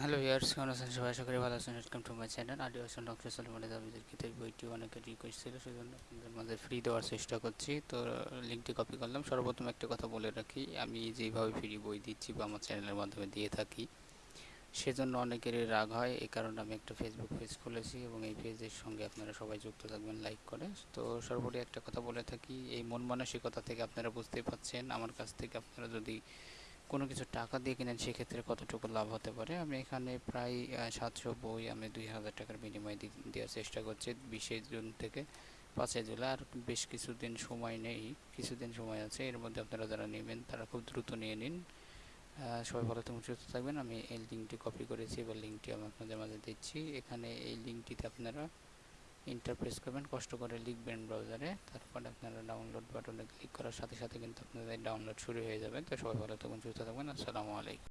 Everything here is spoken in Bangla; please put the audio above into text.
হ্যালো ইয়ার্স কেমন আছেন? সবাই আশা করি ভালো আছেন। ওয়েলকাম টু মাই চ্যানেল আদিবাসী ডক্টর সলমানের দাবিদের কিতাব বইটি অনেকের রিকোয়েস্ট ছিল, সেজন্য আপনাদের মাঝে ফ্রি দেওয়ার চেষ্টা করছি। তো লিঙ্কটি কপি করলাম। সর্বপ্রথম একটা কথা বলে রাখি, আমি যেভাবে ফ্রি বই দিচ্ছি বা আমার চ্যানেলের মাধ্যমে দিয়ে থাকি, সেজন্য অনেকেরই রাগ হয়। এই কারণে আমি একটা ফেসবুক পেজ খুলেছি এবং এই পেজের সঙ্গে আপনারা সবাই যুক্ত থাকবেন লাইক করে। তো, সর্বোপরি একটা কথা বলে থাকি, এই মন মানসিকতা থেকে আপনারা বুঝতেই পাচ্ছেন আমার কাছ থেকে আপনারা যদি কোনো কিছু টাকা দিয়ে কিনেন, সেক্ষেত্রে কতটুকু লাভ হতে পারে? আমি এখানে প্রায় সাতশো বই আমি দুই হাজার টাকার বিনিময়ে দেওয়ার চেষ্টা করছি বিশে জুন থেকে পাঁচই জুলাই। আর বেশ কিছুদিন সময় নেই, কিছুদিন সময় আছে, এর মধ্যে আপনারা যারা নেবেন তারা খুব দ্রুত নিয়ে নিন। সবাই ভালো থাকুন, সুস্থ থাকবেন। আমি এই লিঙ্কটি কপি করেছি, এবার লিঙ্কটি আমি আপনাদের মাঝে দিচ্ছি। এখানে এই লিঙ্কটিতে আপনারা ইন্টারপ্রেস করবেন, কষ্ট করে লিখবেন ব্রাউজারে তারপর আপনারা ডাউনলোড বাটনে ক্লিক করার সাথে সাথে কিন্তু আপনাদের ডাউনলোড শুরু হয়ে যাবে। তো সবাই ভালো থাকুন সুস্থ থাকবেন, আসসালামু আলাইকুম।